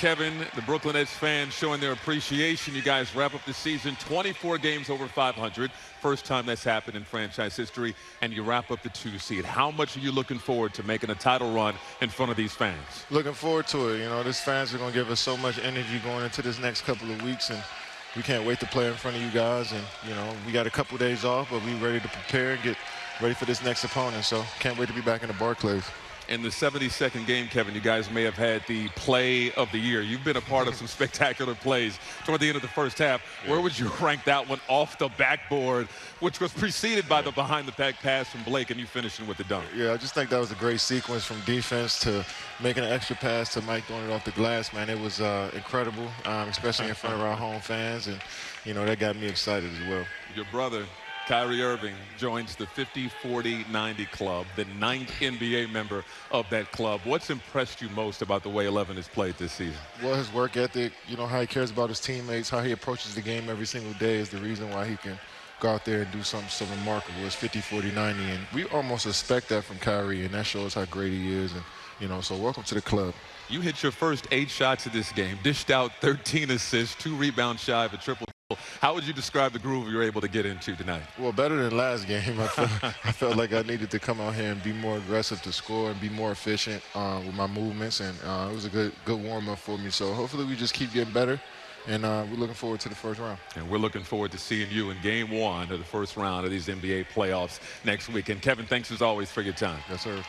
Kevin, the Brooklyn Nets fans showing their appreciation. You guys wrap up the season 24 games over 500. First time that's happened in franchise history. And you wrap up the two seed. How much are you looking forward to making a title run in front of these fans? Looking forward to it. You know, these fans are going to give us so much energy going into this next couple of weeks. And we can't wait to play in front of you guys. And, you know, we got a couple days off, but we're ready to prepare and get ready for this next opponent. So can't wait to be back in the Barclays in the 72nd game, Kevin, you guys may have had the play of the year. You've been a part of some spectacular plays toward the end of the first half. Where would you rank that one off the backboard, which was preceded by the behind-the-back pass from Blake, and you finishing with the dunk? Yeah, I just think that was a great sequence from defense to making an extra pass to Mike throwing it off the glass. Man, it was uh, incredible, um, especially in front of our home fans, and you know that got me excited as well. Your brother Kyrie Irving joins the 50-40-90 club, the ninth NBA member of that club. What's impressed you most about the way 11 has played this season? Well, his work ethic, you know, how he cares about his teammates, how he approaches the game every single day is the reason why he can go out there and do something so remarkable. It's 50-40-90, and we almost expect that from Kyrie, and that shows how great he is. And, you know, so welcome to the club. You hit your first eight shots of this game, dished out 13 assists, two rebounds shy of a triple how would you describe the groove you were able to get into tonight? Well, better than last game. I felt, I felt like I needed to come out here and be more aggressive to score and be more efficient uh, with my movements, and uh, it was a good good warm-up for me. So hopefully we just keep getting better, and uh, we're looking forward to the first round. And we're looking forward to seeing you in game one of the first round of these NBA playoffs next week. And Kevin, thanks as always for your time. Yes, sir.